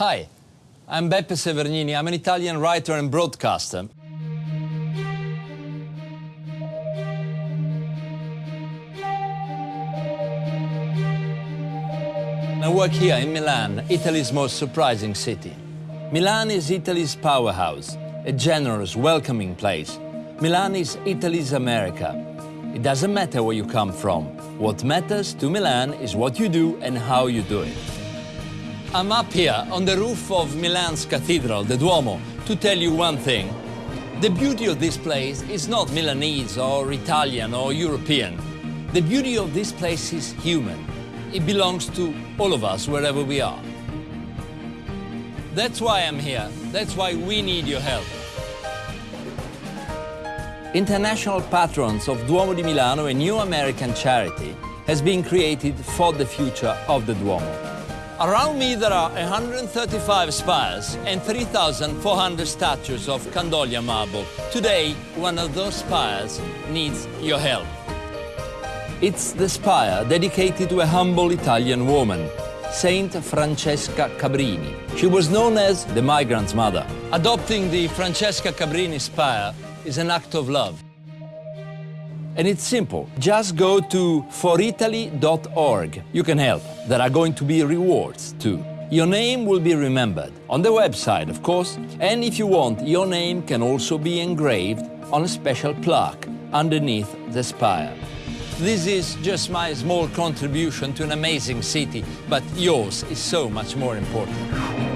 Hi, I'm Beppe Severgnini. I'm an Italian writer and broadcaster. I work here in Milan, Italy's most surprising city. Milan is Italy's powerhouse, a generous, welcoming place. Milan is Italy's America. It doesn't matter where you come from. What matters to Milan is what you do and how you do it. I'm up here on the roof of Milan's cathedral, the Duomo, to tell you one thing. The beauty of this place is not Milanese or Italian or European. The beauty of this place is human. It belongs to all of us, wherever we are. That's why I'm here. That's why we need your help. International Patrons of Duomo di Milano, a new American charity, has been created for the future of the Duomo. Around me there are 135 spires and 3,400 statues of Candoglia marble. Today, one of those spires needs your help. It's the spire dedicated to a humble Italian woman, Saint Francesca Cabrini. She was known as the migrant's mother. Adopting the Francesca Cabrini spire is an act of love. And it's simple. Just go to foritaly.org. You can help. There are going to be rewards too. Your name will be remembered on the website, of course. And if you want, your name can also be engraved on a special plaque underneath the spire. This is just my small contribution to an amazing city, but yours is so much more important.